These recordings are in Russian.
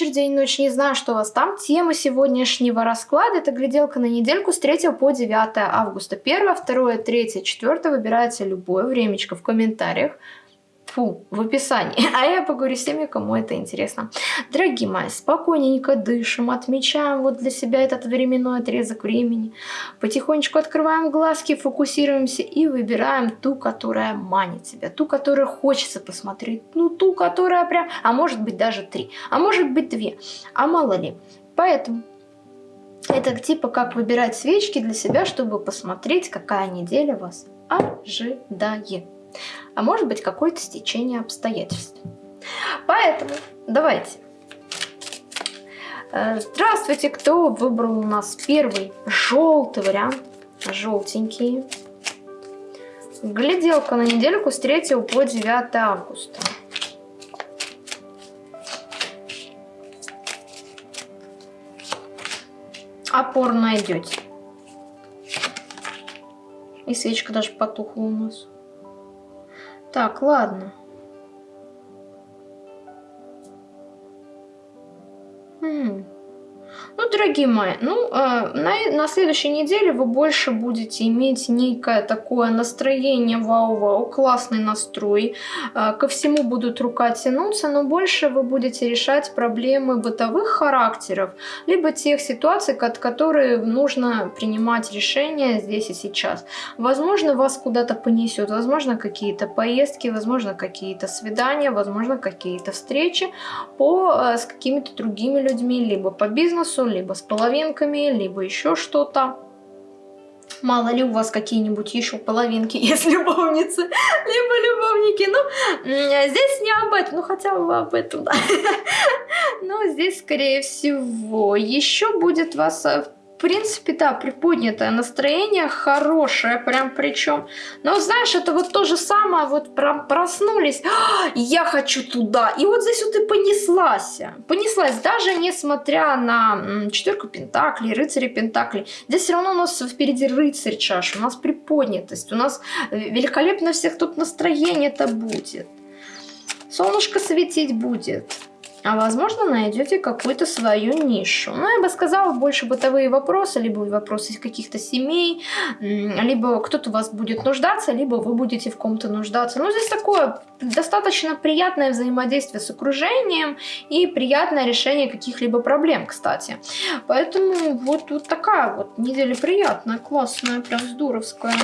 вечер, день, ночь, не знаю, что у вас там. Тема сегодняшнего расклада – это гляделка на недельку с 3 по 9 августа. 1, 2, 3, 4 выбирается любое времечко в комментариях фу, в описании. А я поговорю с теми, кому это интересно. Дорогие мои, спокойненько дышим, отмечаем вот для себя этот временной отрезок времени. Потихонечку открываем глазки, фокусируемся и выбираем ту, которая манит себя, ту, которую хочется посмотреть, ну ту, которая прям, а может быть даже три, а может быть две, а мало ли. Поэтому это типа как выбирать свечки для себя, чтобы посмотреть, какая неделя вас ожидает а может быть какое-то стечение обстоятельств. Поэтому давайте. Э, здравствуйте, кто выбрал у нас первый желтый вариант, желтенькие. Гляделка на недельку с 3 по 9 августа. Опор найдете. И свечка даже потухла у нас. Так, ладно. Дорогие мои, ну, э, на, на следующей неделе вы больше будете иметь некое такое настроение, вау-вау, классный настрой. Э, ко всему будут рука тянуться, но больше вы будете решать проблемы бытовых характеров, либо тех ситуаций, от которые нужно принимать решения здесь и сейчас. Возможно, вас куда-то понесет, возможно, какие-то поездки, возможно, какие-то свидания, возможно, какие-то встречи по, э, с какими-то другими людьми, либо по бизнесу, либо с половинками, либо еще что-то. Мало ли у вас какие-нибудь еще половинки есть любовницы, либо любовники. Ну, здесь не об этом, ну хотя бы об этом, да. Но здесь, скорее всего, еще будет вас э, в принципе, да, приподнятое настроение, хорошее прям причем. Но знаешь, это вот то же самое, вот прям проснулись, «А, я хочу туда. И вот здесь вот и понеслась. Понеслась, даже несмотря на четверку пентаклей, рыцари пентаклей. Здесь все равно у нас впереди рыцарь чаш, у нас приподнятость, у нас э, великолепно всех тут настроение это будет. Солнышко светить будет а возможно найдете какую-то свою нишу. Ну, я бы сказала, больше бытовые вопросы, либо вопросы каких-то семей, либо кто-то у вас будет нуждаться, либо вы будете в ком-то нуждаться. Ну, здесь такое достаточно приятное взаимодействие с окружением и приятное решение каких-либо проблем, кстати. Поэтому вот, вот такая вот неделя приятная, классная, прям здоровская.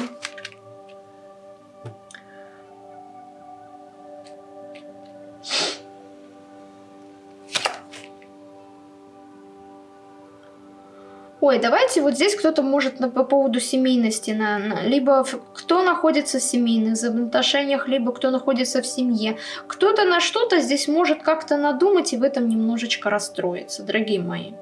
Ой, давайте вот здесь кто-то может на, по поводу семейности, на, на, либо кто находится в семейных взаимоотношениях, либо кто находится в семье. Кто-то на что-то здесь может как-то надумать и в этом немножечко расстроиться, дорогие мои.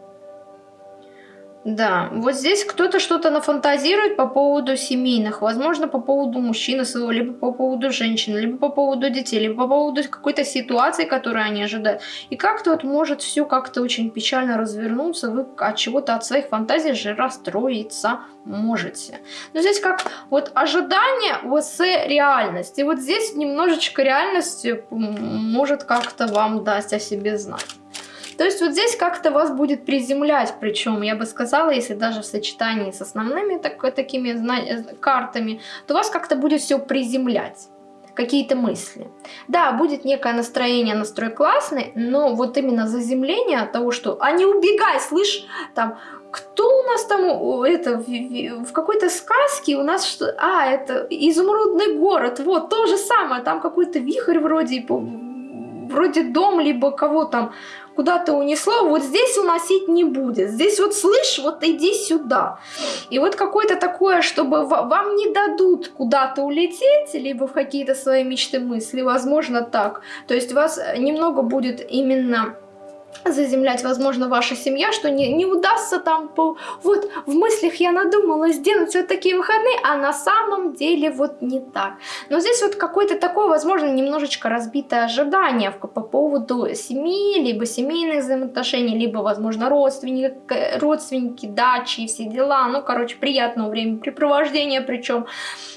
Да, вот здесь кто-то что-то нафантазирует по поводу семейных, возможно, по поводу мужчины своего, либо по поводу женщины, либо по поводу детей, либо по поводу какой-то ситуации, которую они ожидают. И как-то вот может все как-то очень печально развернуться, вы от чего-то, от своих фантазий же расстроиться можете. Но здесь как вот ожидание вот с реальность. И вот здесь немножечко реальность может как-то вам дать о себе знать. То есть вот здесь как-то вас будет приземлять, причем я бы сказала, если даже в сочетании с основными так, такими э, картами, то вас как-то будет все приземлять какие-то мысли. Да, будет некое настроение, настрой классный, но вот именно заземление от того, что «а не убегай, слышь, там, кто у нас там, это, в, какой-то сказке у нас что, а, это изумрудный город, вот, то же самое, там какой-то вихрь вроде, вроде дом, либо кого там куда-то унесло, вот здесь уносить не будет. Здесь вот слышь, вот иди сюда. И вот какое-то такое, чтобы вам не дадут куда-то улететь, либо в какие-то свои мечты, мысли, возможно так. То есть вас немного будет именно заземлять, возможно, ваша семья, что не, не удастся там, по, вот в мыслях я надумала сделать вот такие выходные, а на самом деле вот не так. Но здесь вот какое-то такое, возможно, немножечко разбитое ожидание по поводу семьи, либо семейных взаимоотношений, либо, возможно, родственники, родственники, дачи и все дела. Ну, короче, приятного времяпрепровождения причем.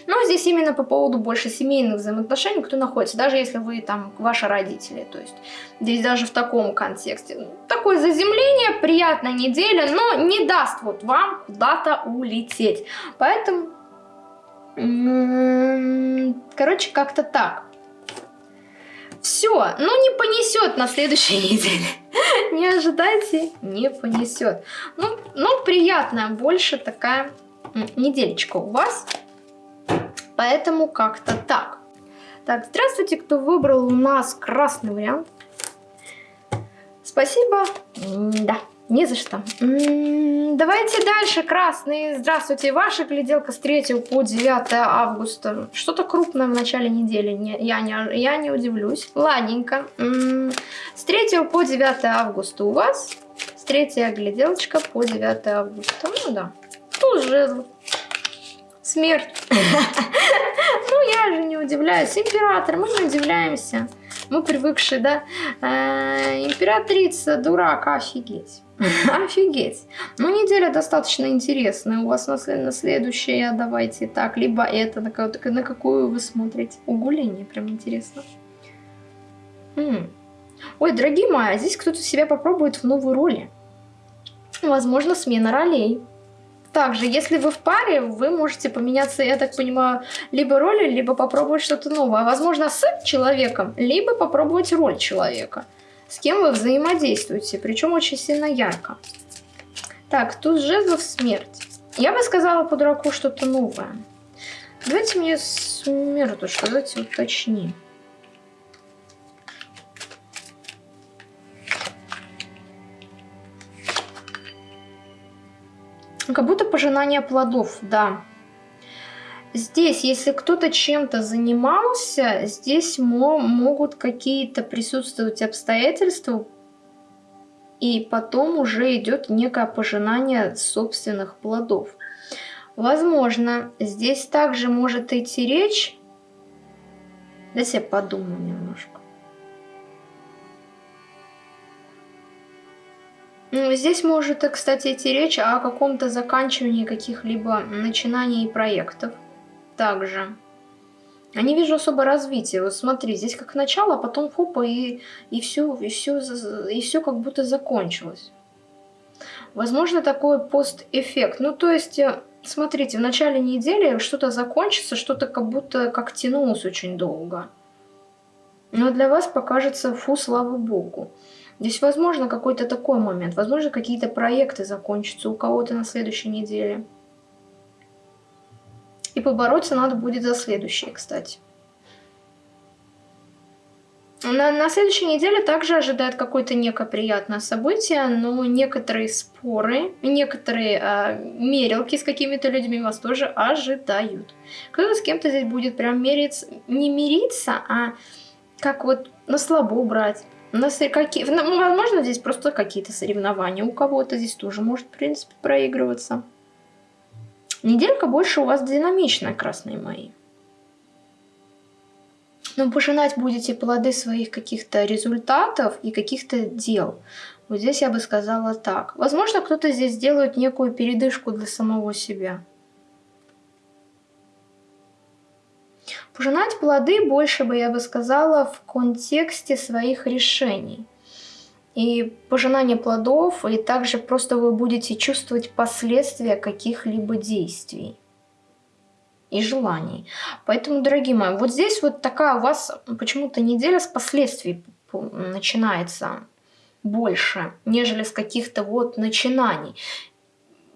Но здесь именно по поводу больше семейных взаимоотношений, кто находится, даже если вы там ваши родители, то есть здесь даже в таком контексте есть такое заземление, приятная неделя, но не даст вот вам куда-то улететь. Поэтому, короче, как-то так. Все, ну не понесет на следующей неделе. Не ожидайте, не понесет. Ну, ну, приятная больше такая недельечка у вас. Поэтому как-то так. Так, здравствуйте, кто выбрал у нас красный вариант. Спасибо. Да, не за что. Давайте дальше, красный. Здравствуйте, ваша гляделка с 3 по 9 августа. Что-то крупное в начале недели, не, я, не, я не удивлюсь. Ладненько. С 3 по 9 августа у вас. С 3 гляделочка по 9 августа. Ну да, тут жезл. Смерть. Ну, я же не удивляюсь. Император, мы не удивляемся. Мы привыкшие, да? Э, императрица, дурак, офигеть. Офигеть. Ну, неделя достаточно интересная. У вас на, на следующее, давайте так, либо это, на, на какую вы смотрите. Угуление, прям интересно. М Ой, дорогие мои, а здесь кто-то себя попробует в новой роли. Возможно, смена ролей. Также, если вы в паре, вы можете поменяться, я так понимаю, либо роли, либо попробовать что-то новое. Возможно, с человеком, либо попробовать роль человека. С кем вы взаимодействуете, причем очень сильно ярко. Так, тут жезлов смерть. Я бы сказала по дураку что-то новое. Давайте мне смерть, что давайте уточним. Как будто пожинание плодов, да. Здесь, если кто-то чем-то занимался, здесь мо могут какие-то присутствовать обстоятельства, и потом уже идет некое пожинание собственных плодов. Возможно, здесь также может идти речь... Дайте я подумаю немножко. Здесь может, кстати, идти речь о каком-то заканчивании каких-либо начинаний и проектов. Также. Я не вижу особо развития. Вот смотри, здесь как начало, а потом хопа, и, и все, и все, и все как будто закончилось. Возможно, такой пост-эффект. Ну, то есть, э, смотрите, в начале недели что-то закончится, что-то как будто как тянулось очень долго. Но для вас покажется, фу, слава богу. Здесь возможно какой-то такой момент, возможно какие-то проекты закончатся у кого-то на следующей неделе. И побороться надо будет за следующие, кстати. На, на следующей неделе также ожидает какое-то некое приятное событие, но некоторые споры, некоторые э, мерилки с какими-то людьми вас тоже ожидают. Кто-то с кем-то здесь будет прям мериться, не мириться, а как вот на слабо брать. У нас какие... Ну, возможно, здесь просто какие-то соревнования у кого-то. Здесь тоже может, в принципе, проигрываться. Неделька больше у вас динамичная, красные мои. Но пожинать будете плоды своих каких-то результатов и каких-то дел. Вот здесь я бы сказала так. Возможно, кто-то здесь делает некую передышку для самого себя. Пожинать плоды больше бы, я бы сказала, в контексте своих решений. И пожинание плодов, и также просто вы будете чувствовать последствия каких-либо действий и желаний. Поэтому, дорогие мои, вот здесь вот такая у вас почему-то неделя с последствий начинается больше, нежели с каких-то вот начинаний.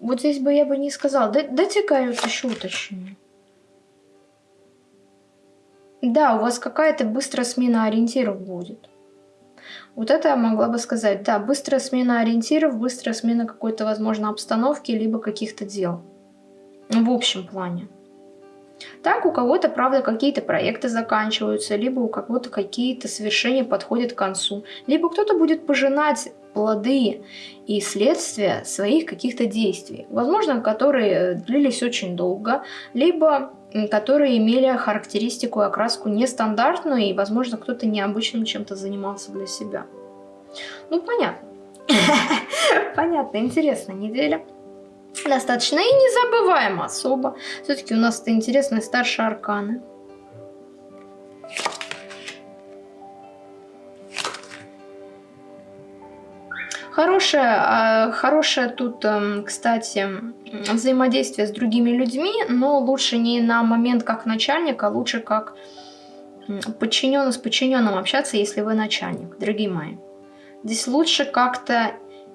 Вот здесь бы я бы не сказала. Дайте-ка я вот еще уточню. Да, у вас какая-то быстрая смена ориентиров будет. Вот это я могла бы сказать. Да, быстрая смена ориентиров, быстрая смена какой-то, возможно, обстановки, либо каких-то дел. В общем плане. Так, у кого-то, правда, какие-то проекты заканчиваются, либо у кого-то какие-то совершения подходят к концу, либо кто-то будет пожинать плоды и следствия своих каких-то действий, возможно, которые длились очень долго, либо которые имели характеристику и окраску нестандартную, и, возможно, кто-то необычным чем-то занимался для себя. Ну, понятно. Понятно, интересная неделя. Достаточно и незабываемо особо. Все-таки у нас это интересные старшие арканы. Хорошее, а, хорошее тут, эм, кстати, взаимодействие с другими людьми, но лучше не на момент как начальник, а лучше как подчиненный с подчиненным общаться, если вы начальник, дорогие мои. Здесь лучше как-то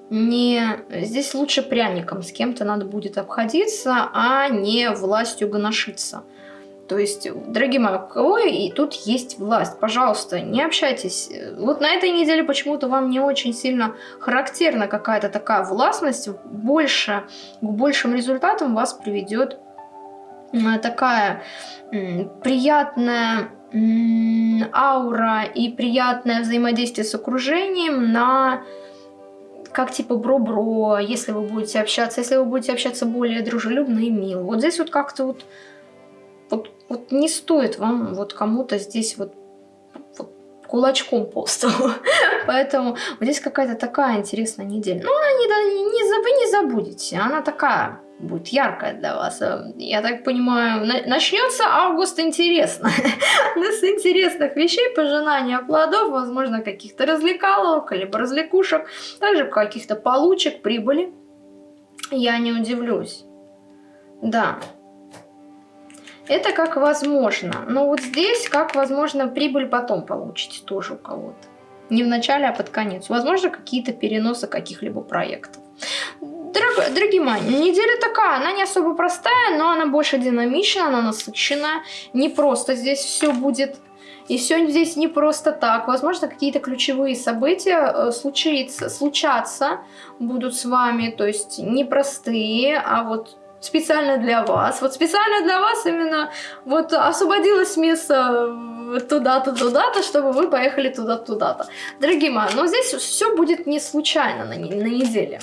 не... Здесь лучше пряником с кем-то надо будет обходиться, а не властью гоношиться. То есть, дорогие мои, у кого и тут есть власть, пожалуйста, не общайтесь. Вот на этой неделе почему-то вам не очень сильно характерна какая-то такая властность. Больше, к большим результатам вас приведет такая приятная аура и приятное взаимодействие с окружением на как типа бро-бро, если вы будете общаться, если вы будете общаться более дружелюбно и мило. Вот здесь вот как-то вот, вот, не стоит вам вот кому-то здесь вот, вот кулачком по столу. Поэтому вот здесь какая-то такая интересная неделя. Ну, она не, не, вы не забудете, она такая будет яркая для вас. Э, я так понимаю, начнется август интересно. С интересных вещей, пожинания плодов, возможно, каких-то развлекаловок, либо развлекушек, также каких-то получек, прибыли. Я не удивлюсь. Да. Это как возможно. Но вот здесь, как возможно, прибыль потом получите тоже у кого-то. Не в начале, а под конец. Возможно, какие-то переносы каких-либо проектов. Дорог, дорогие мои, неделя такая, она не особо простая, но она больше динамичная, она насыщенная. Не просто здесь все будет и все здесь не просто так. Возможно, какие-то ключевые события э, случится, случаться будут с вами. То есть непростые, а вот специально для вас. Вот специально для вас именно вот освободилось место туда-то, туда-то, чтобы вы поехали туда-то, туда-то. Дорогие мои, но здесь все будет не случайно на, на неделе.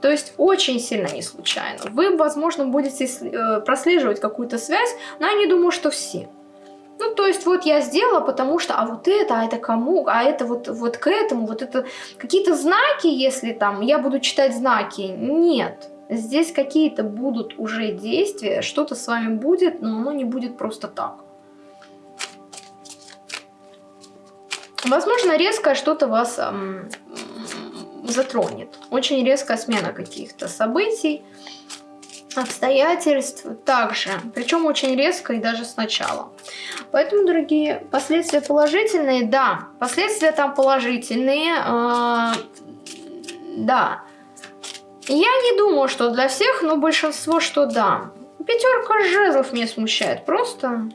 То есть очень сильно не случайно. Вы, возможно, будете э, прослеживать какую-то связь, но я не думаю, что все. Ну, то есть вот я сделала, потому что, а вот это, а это кому, а это вот, вот к этому, вот это какие-то знаки, если там, я буду читать знаки, нет. Здесь какие-то будут уже действия, что-то с вами будет, но оно не будет просто так. Возможно, резко что-то вас эм, затронет. Очень резкая смена каких-то событий, обстоятельств также. Причем очень резко и даже сначала. Поэтому, дорогие, последствия положительные, да. Последствия там положительные, э, да. Я не думаю, что для всех, но большинство, что да. Пятерка жезлов меня смущает. Просто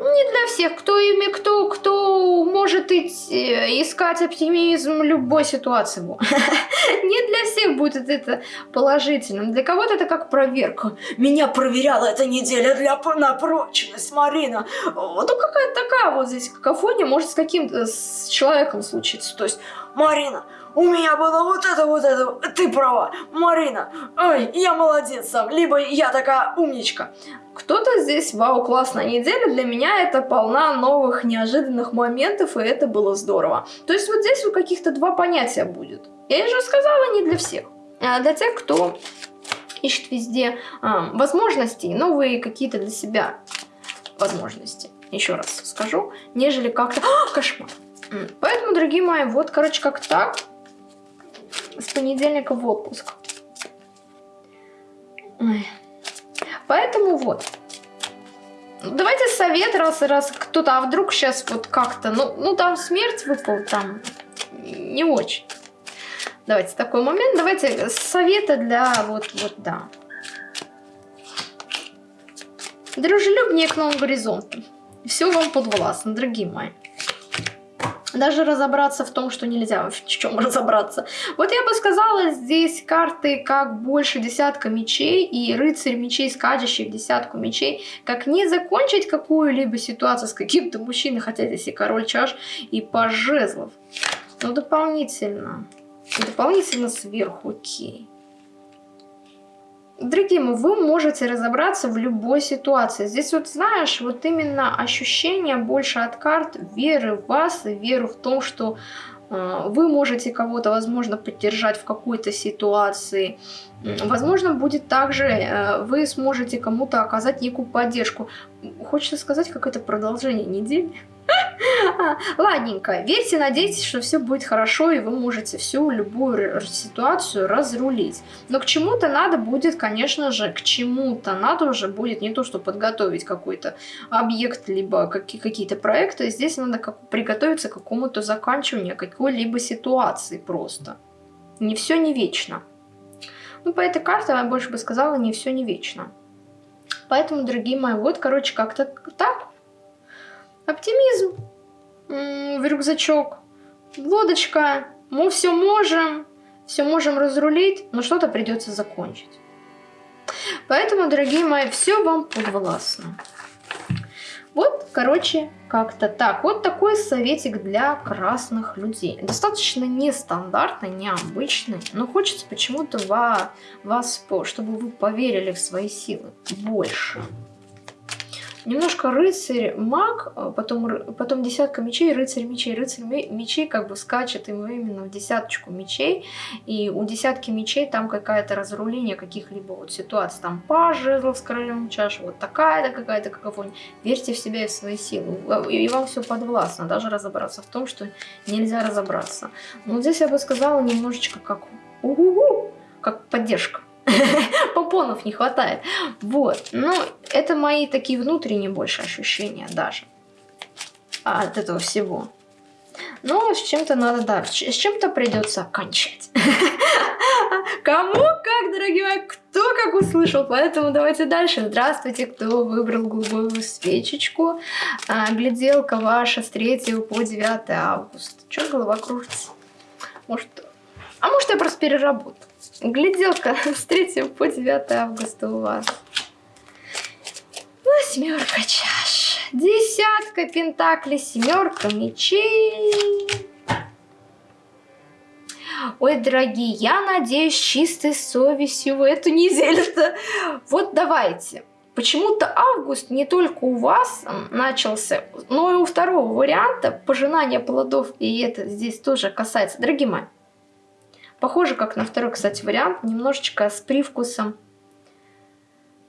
не для всех, кто ими, кто, кто может идти, искать оптимизм любой ситуации. Не для всех будет это положительным. Для кого-то это как проверка. Меня проверяла эта неделя для, на прочность, Марина. Вот какая-то такая вот здесь какофония может с каким-то человеком случиться. То есть, Марина, у меня было вот это, вот это, ты права, Марина, ой, я молодец сам, либо я такая умничка. Кто-то здесь, вау, классная неделя, для меня это полна новых неожиданных моментов, и это было здорово. То есть вот здесь вот каких-то два понятия будет. Я же сказала, не для всех. А для тех, кто ищет везде а, возможности, новые какие-то для себя возможности. Еще раз скажу, нежели как-то... А, кошмар! Поэтому, дорогие мои, вот, короче, как так с понедельника в отпуск. Ой. Поэтому вот. Давайте совет, раз, раз кто-то, а вдруг сейчас вот как-то, ну, ну там смерть выпал, там не очень. Давайте такой момент, давайте советы для вот, вот, да. Дружелюбнее к новым горизонтам. Все вам подвластно, дорогие мои даже разобраться в том, что нельзя в чем разобраться. Вот я бы сказала, здесь карты как больше десятка мечей и рыцарь мечей, скачущий в десятку мечей, как не закончить какую-либо ситуацию с каким-то мужчиной, хотя здесь и король чаш, и паж жезлов. Но дополнительно, дополнительно сверху, окей. Дорогие мои, вы можете разобраться в любой ситуации. Здесь вот, знаешь, вот именно ощущение больше от карт веры в вас и веры в том, что э, вы можете кого-то, возможно, поддержать в какой-то ситуации. Возможно, будет также, э, вы сможете кому-то оказать некую поддержку. Хочется сказать, как это продолжение недели. Ладненько, верьте, надейтесь, что все будет хорошо, и вы можете всю любую ситуацию разрулить. Но к чему-то надо будет, конечно же, к чему-то надо уже будет не то, что подготовить какой-то объект, либо какие-то проекты, здесь надо как приготовиться к какому-то заканчиванию какой-либо ситуации просто. Не все не вечно. Ну, по этой карте я больше бы сказала, не все не вечно. Поэтому, дорогие мои, вот, короче, как-то так. Оптимизм в рюкзачок, лодочка, мы все можем, все можем разрулить, но что-то придется закончить. Поэтому, дорогие мои, все вам подвластно. Вот, короче, как-то так. Вот такой советик для красных людей. Достаточно нестандартный, необычный, но хочется почему-то вас, чтобы вы поверили в свои силы больше. Немножко рыцарь, маг, а потом, потом десятка мечей, рыцарь мечей. Рыцарь мечей как бы скачет именно в десяточку мечей. И у десятки мечей там какое-то разруление каких-либо вот ситуаций. Там паж жезлов с королем чаш, вот такая-то какая-то какофония. Верьте в себя и в свои силы. И вам все подвластно. Даже разобраться в том, что нельзя разобраться. Но здесь я бы сказала немножечко как... -у -у, как поддержка. Попонов не хватает. Вот. Ну, это мои такие внутренние больше ощущения даже от этого всего. Но с чем-то надо, да, с чем-то придется окончать. Кому как, дорогие мои, кто как услышал. Поэтому давайте дальше. Здравствуйте, кто выбрал голубую свечечку. А, гляделка ваша с 3 по 9 августа. Чё голова кружится? Может, а может я просто переработаю. Гляделка с 3 по 9 августа у вас. Восьмерка чаш. Десятка пентаклей, семерка мечей. Ой, дорогие, я надеюсь, чистой совестью в эту неделю-то. Вот давайте. Почему-то август не только у вас начался, но и у второго варианта пожинания плодов. И это здесь тоже касается. Дорогие мои, Похоже, как на второй, кстати, вариант, немножечко с привкусом.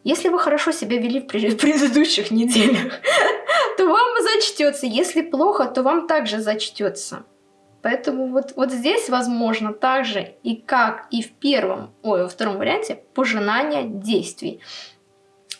Если вы хорошо себя вели в предыдущих неделях, то вам зачтется. Если плохо, то вам также зачтется. Поэтому вот, вот здесь, возможно, также и как и в первом, ой, во втором варианте, пожинание действий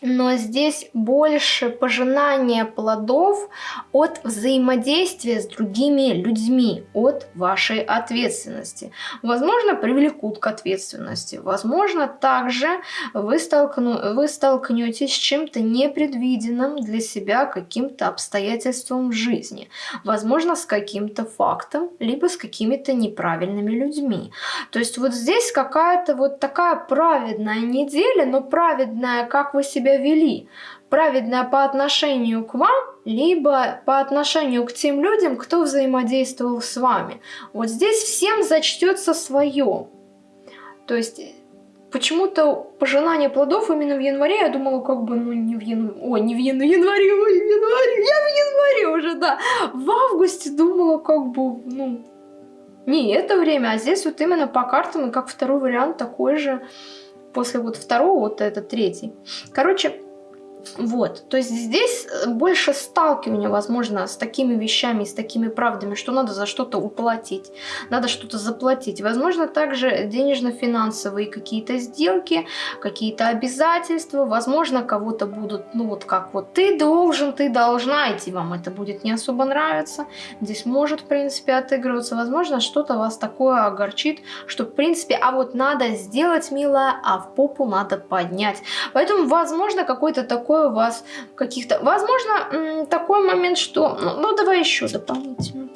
но здесь больше пожинания плодов от взаимодействия с другими людьми, от вашей ответственности. Возможно, привлекут к ответственности. Возможно, также вы, столкну, вы столкнетесь с чем-то непредвиденным для себя, каким-то обстоятельством в жизни. Возможно, с каким-то фактом, либо с какими-то неправильными людьми. То есть вот здесь какая-то вот такая праведная неделя, но праведная, как вы себя себя вели, праведное по отношению к вам, либо по отношению к тем людям, кто взаимодействовал с вами. Вот здесь всем зачтется свое. То есть почему-то пожинание плодов именно в январе, я думала, как бы, ну, не в январе, ой, не в январе, январе, в январе, я в январе уже, да. В августе думала, как бы, ну, не это время, а здесь вот именно по картам, и как второй вариант такой же, после вот второго, вот это третий. Короче, вот, то есть здесь э, больше сталкивания, возможно, с такими вещами, с такими правдами, что надо за что-то уплатить, надо что-то заплатить. Возможно, также денежно-финансовые какие-то сделки, какие-то обязательства, возможно, кого-то будут, ну вот как вот ты должен, ты должна идти, вам это будет не особо нравиться. Здесь может, в принципе, отыгрываться. Возможно, что-то вас такое огорчит, что, в принципе, а вот надо сделать, милая, а в попу надо поднять. Поэтому, возможно, какой-то такой такое у вас каких-то... Возможно, такой момент, что... Ну, ну давай еще дополнительно.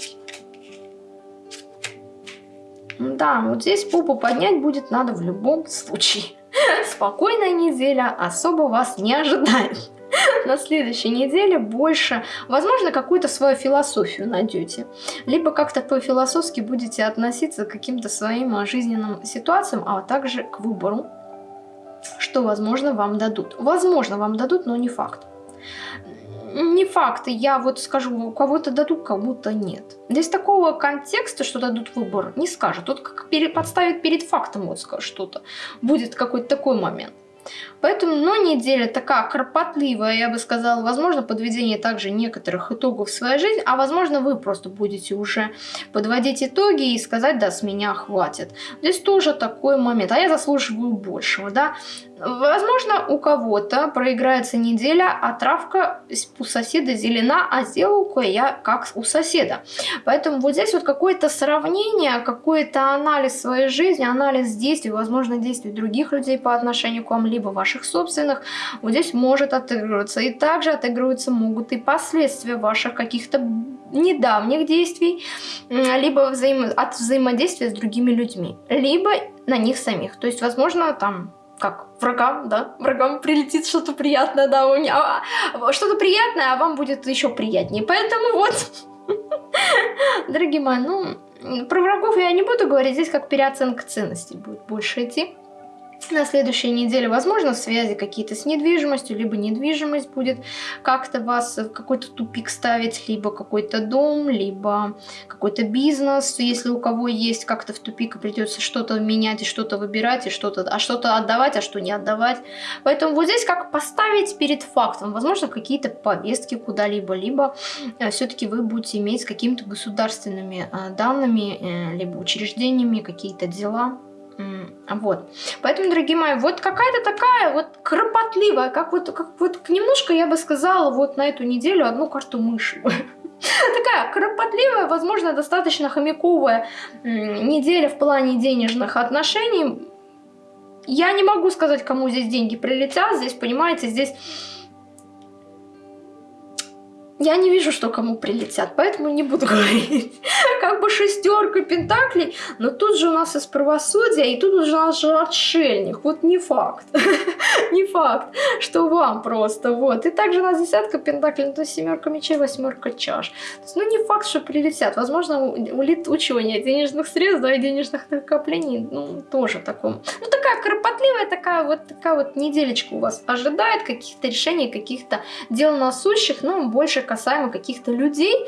Да, вот здесь попу поднять будет надо в любом случае. Спокойная неделя особо вас не ожидает. На следующей неделе больше, возможно, какую-то свою философию найдете. Либо как-то по-философски будете относиться к каким-то своим жизненным ситуациям, а также к выбору что, возможно, вам дадут. Возможно, вам дадут, но не факт. Не факт, я вот скажу, у кого-то дадут, кому-то нет. Здесь такого контекста, что дадут выбор, не скажет. Тут как подставит перед фактом вот что-то. Будет какой-то такой момент. Поэтому, но неделя такая кропотливая, я бы сказала, возможно, подведение также некоторых итогов в своей жизни, а возможно, вы просто будете уже подводить итоги и сказать, да, с меня хватит. Здесь тоже такой момент, а я заслуживаю большего, да. Возможно, у кого-то проиграется неделя, а травка у соседа зелена, а сделал я как у соседа. Поэтому вот здесь вот какое-то сравнение, какой-то анализ своей жизни, анализ действий, возможно, действий других людей по отношению к вам, либо ваших собственных, вот здесь может отыгрываться. И также отыгрываться могут и последствия ваших каких-то недавних действий, либо взаим... от взаимодействия с другими людьми, либо на них самих. То есть, возможно, там как врагам, да, врагам прилетит что-то приятное, да, у меня а, что-то приятное, а вам будет еще приятнее. Поэтому вот, дорогие мои, ну, про врагов я не буду говорить, здесь как переоценка ценностей будет больше идти на следующей неделе, возможно, связи какие-то с недвижимостью, либо недвижимость будет как-то вас в какой-то тупик ставить, либо какой-то дом, либо какой-то бизнес, если у кого есть как-то в тупик, придется что-то менять и что-то выбирать, и что-то, а что-то отдавать, а что не отдавать. Поэтому вот здесь как поставить перед фактом, возможно, какие-то повестки куда-либо, либо э, все-таки вы будете иметь с какими-то государственными э, данными, э, либо учреждениями какие-то дела, вот. Поэтому, дорогие мои, вот какая-то такая вот кропотливая, как вот, как вот немножко, я бы сказала, вот на эту неделю одну карту мыши. Такая кропотливая, возможно, достаточно хомяковая неделя в плане денежных отношений. Я не могу сказать, кому здесь деньги прилетят. Здесь, понимаете, здесь я не вижу, что кому прилетят, поэтому не буду говорить. Как бы шестерка пентаклей, но тут же у нас из правосудия, и тут у нас же отшельник. Вот не факт. не факт, что вам просто. Вот. И также у нас десятка пентаклей, ну, то семерка мечей, восьмерка чаш. То есть, ну, не факт, что прилетят. Возможно, улетучивание денежных средств, да, и денежных накоплений, ну, тоже таком. Ну, такая кропотливая, такая вот, такая вот неделечка у вас ожидает каких-то решений, каких-то дел насущих, но больше касаемо каких-то людей,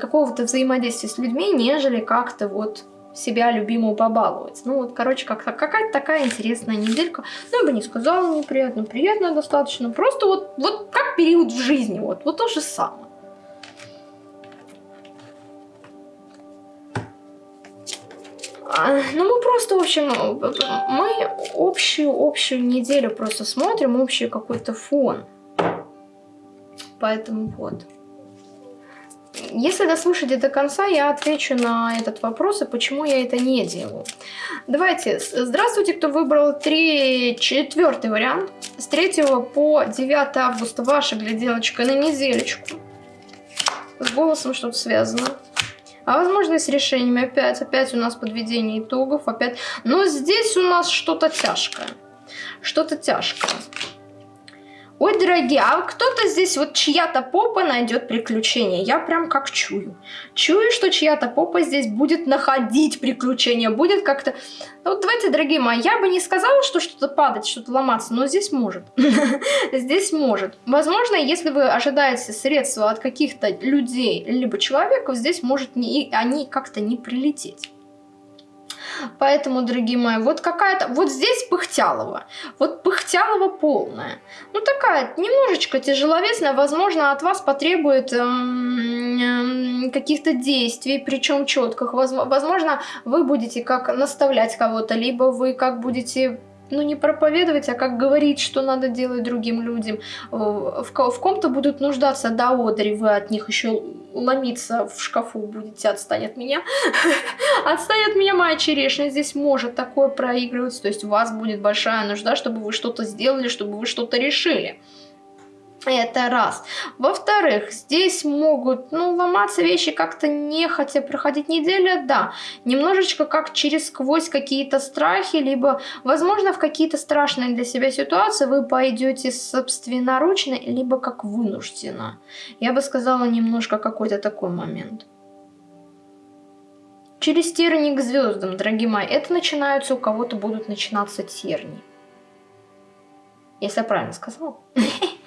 какого-то взаимодействия с людьми, нежели как-то вот себя любимую побаловать. Ну вот, короче, как какая-то такая интересная неделька. Ну, я бы не сказала неприятно, приятно достаточно. Просто вот, вот как период в жизни, вот, вот то же самое. А, ну, мы просто, в общем, мы общую, общую неделю просто смотрим, общий какой-то фон. Поэтому вот. Если дослушаете до конца, я отвечу на этот вопрос и почему я это не делаю. Давайте, здравствуйте, кто выбрал 3, четвертый вариант. С 3 по 9 августа ваша гляделочка на неделечку. С голосом что-то связано. А возможно и с решениями опять. Опять у нас подведение итогов. Опять. Но здесь у нас что-то тяжкое. Что-то тяжкое. Ой, дорогие, а кто-то здесь, вот чья-то попа найдет приключения. Я прям как чую. Чую, что чья-то попа здесь будет находить приключения, будет как-то... Ну, вот давайте, дорогие мои, я бы не сказала, что что-то падать, что-то ломаться, но здесь может. Здесь может. Возможно, если вы ожидаете средства от каких-то людей, либо человеков, здесь может они как-то не прилететь. Поэтому, дорогие мои, вот какая-то... Вот здесь Пыхтялова. Вот Пыхтялова полная. Ну, такая немножечко тяжеловесная. Возможно, от вас потребует эм, эм, каких-то действий, причем четких. Возможно, вы будете как наставлять кого-то, либо вы как будете ну, не проповедовать, а как говорить, что надо делать другим людям. В, в ком-то будут нуждаться до одри, вы от них еще ломиться в шкафу будете, отстань от меня. отстань от меня, моя черешня. Здесь может такое проигрываться. То есть у вас будет большая нужда, чтобы вы что-то сделали, чтобы вы что-то решили. Это раз. Во-вторых, здесь могут, ну, ломаться вещи как-то нехотя проходить неделя, да. Немножечко как через сквозь какие-то страхи, либо, возможно, в какие-то страшные для себя ситуации вы пойдете собственноручно, либо как вынужденно. Я бы сказала немножко какой-то такой момент. Через тернии к звездам, дорогие мои, это начинаются, у кого-то будут начинаться тернии. Если я правильно сказала.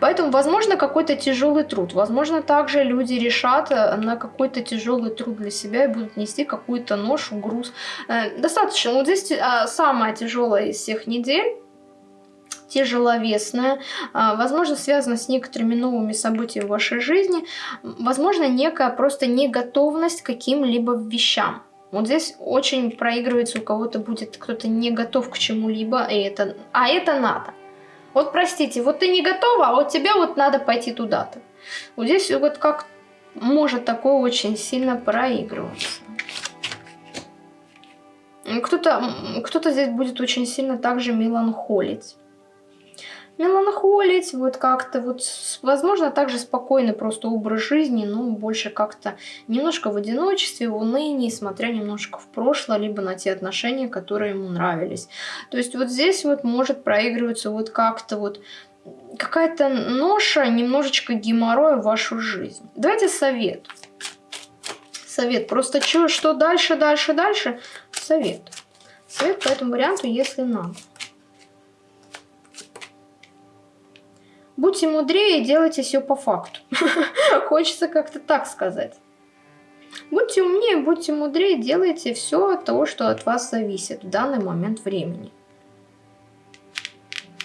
Поэтому, возможно, какой-то тяжелый труд. Возможно, также люди решат э, на какой-то тяжелый труд для себя и будут нести какую-то ношу, груз. Э, достаточно. Вот здесь а, самая тяжелая из всех недель тяжеловесное, а, возможно, связано с некоторыми новыми событиями в вашей жизни, возможно, некая просто неготовность к каким-либо вещам. Вот здесь очень проигрывается, у кого-то будет кто-то не готов к чему-либо, и это, а это надо. Вот простите, вот ты не готова, а вот тебе вот надо пойти туда-то. Вот здесь вот как может такое очень сильно проигрываться. Кто-то кто, -то, здесь будет очень сильно также меланхолить. Меланхолить, вот как-то вот, возможно, также спокойный просто образ жизни, но больше как-то немножко в одиночестве, в унынии, смотря немножко в прошлое, либо на те отношения, которые ему нравились. То есть вот здесь вот может проигрываться вот как-то вот какая-то ноша, немножечко геморроя в вашу жизнь. Давайте совет. Совет. Просто что, что дальше, дальше, дальше? Совет. Совет по этому варианту, если надо. Будьте мудрее и делайте все по факту. Хочется как-то так сказать. Будьте умнее, будьте мудрее, делайте все то, что от вас зависит в данный момент времени.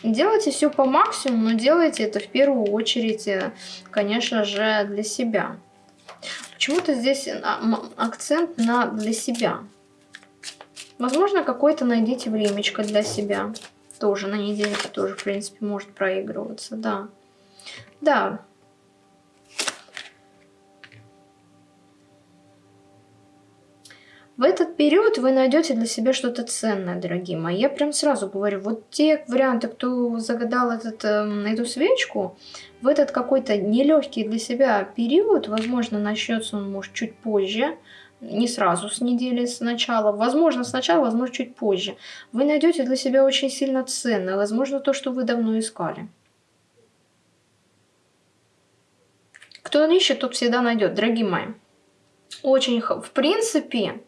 Делайте все по максимуму, но делайте это в первую очередь, э, конечно же, для себя. Почему-то здесь а, акцент на для себя. Возможно, какое-то найдите времечко для себя. Тоже на недельке тоже, в принципе, может проигрываться, да. Да, В этот период вы найдете для себя что-то ценное, дорогие мои. Я прям сразу говорю, вот те варианты, кто загадал этот, э, эту свечку, в этот какой-то нелегкий для себя период, возможно, начнется он может чуть позже, не сразу с недели с начала, возможно сначала, возможно чуть позже. Вы найдете для себя очень сильно ценное, возможно то, что вы давно искали. Кто ищет, тот всегда найдет, дорогие мои. Очень, в принципе,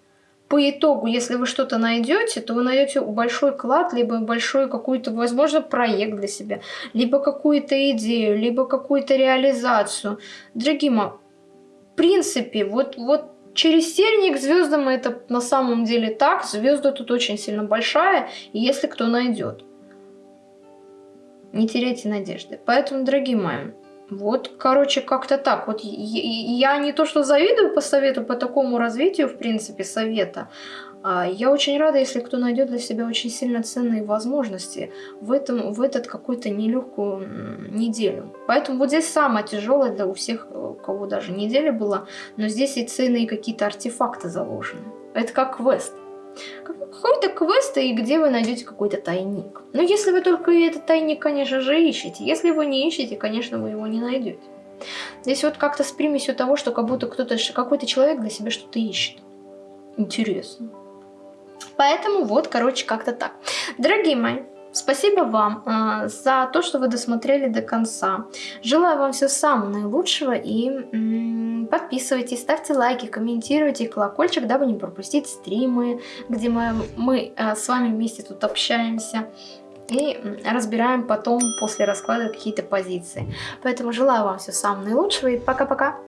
по итогу, если вы что-то найдете, то вы найдете большой клад, либо большой какой-то, возможно, проект для себя, либо какую-то идею, либо какую-то реализацию. Дорогие мои, в принципе, вот, вот через сельник звездам это на самом деле так, звезда тут очень сильно большая, если кто найдет. Не теряйте надежды. Поэтому, дорогие мои, вот, короче, как-то так. Вот я не то что завидую по совету, по такому развитию, в принципе, совета. А я очень рада, если кто найдет для себя очень сильно ценные возможности в, этом, в этот какой-то нелегкую неделю. Поэтому вот здесь самое тяжелое для у всех, у кого даже неделя была, но здесь и ценные какие-то артефакты заложены. Это как квест какой-то квест, и где вы найдете какой-то тайник. Но если вы только этот тайник, конечно же, ищете. Если его не ищете, конечно, вы его не найдете. Здесь вот как-то с примесью того, что как будто кто-то, какой-то человек для себя что-то ищет. Интересно. Поэтому вот, короче, как-то так. Дорогие мои, Спасибо вам э, за то, что вы досмотрели до конца. Желаю вам всего самого наилучшего и м, подписывайтесь, ставьте лайки, комментируйте колокольчик, дабы не пропустить стримы, где мы, мы э, с вами вместе тут общаемся и разбираем потом после расклада какие-то позиции. Поэтому желаю вам всего самого наилучшего и пока-пока!